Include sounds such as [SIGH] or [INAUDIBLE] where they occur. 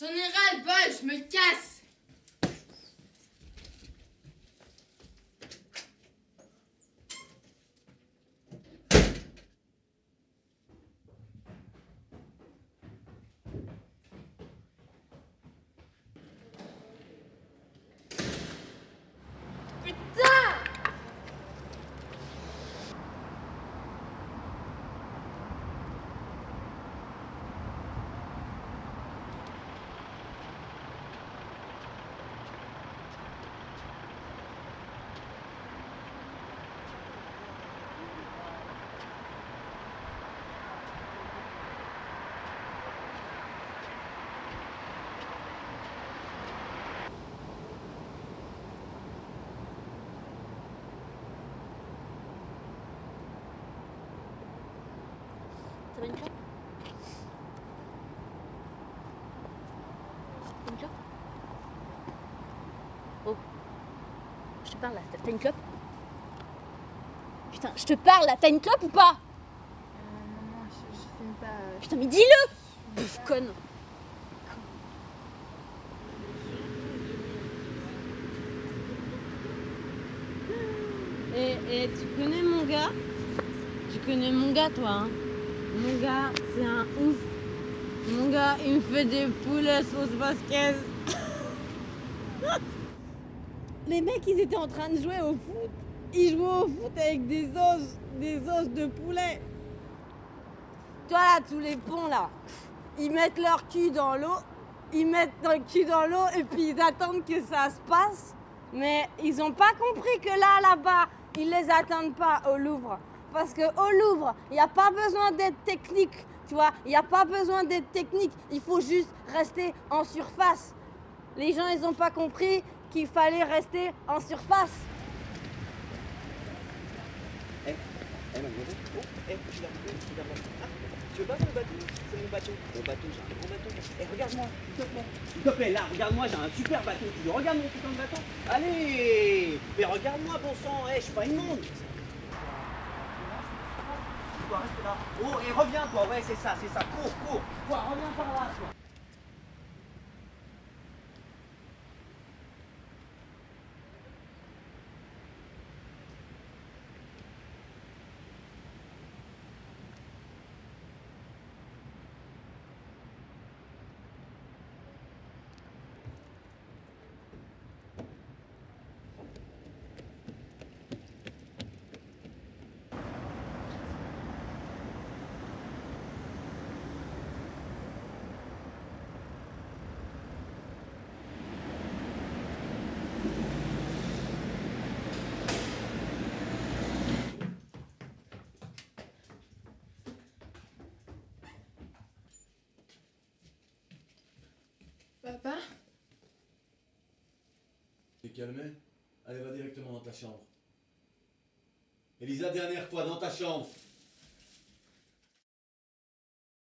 J'en ai ras le bol, je me casse Oh. Je te parle là, t'as une clope? Putain, je te parle là, t'as une clope ou pas? Maman, je, je fume pas. euh, Putain, mais dis-le Bouffe conne Et, et tu connais mon gars? Tu connais mon gars, toi hein? Mon gars, c'est un ouf. Mon gars, il me fait des poulets sauce basquez. [LAUGHS] Les mecs, ils étaient en train de jouer au foot. Ils jouaient au foot avec des os, des os de poulet. Toi tous les ponts là, ils mettent leur cul dans l'eau, ils mettent leur cul dans l'eau et puis ils attendent que ça se passe. Mais ils n'ont pas compris que là, là-bas, ils les attendent pas au Louvre. Parce que au Louvre, il n'y a pas besoin d'être technique, tu vois. Il n'y a pas besoin d'être technique. Il faut juste rester en surface. Les gens, ils n'ont pas compris qu'il fallait rester en surface. Tu veux pas mon bateau? C'est mon bateau. Mon bateau, j'ai un grand bateau. Eh, regarde-moi, s'il te plaît. S'il te plaît, là, regarde-moi, j'ai un super bateau. Tu veux regarde mon putain de bateau? Allez Mais regarde-moi, bon sang, eh, je suis pas immonde. Toi, là. Oh, et reviens, toi, ouais, c'est ça, c'est ça. Cours, cours. Toi, reviens par là, toi. Papa T'es calmé? Allez, va directement dans ta chambre. Elisa, dernière fois, dans ta chambre.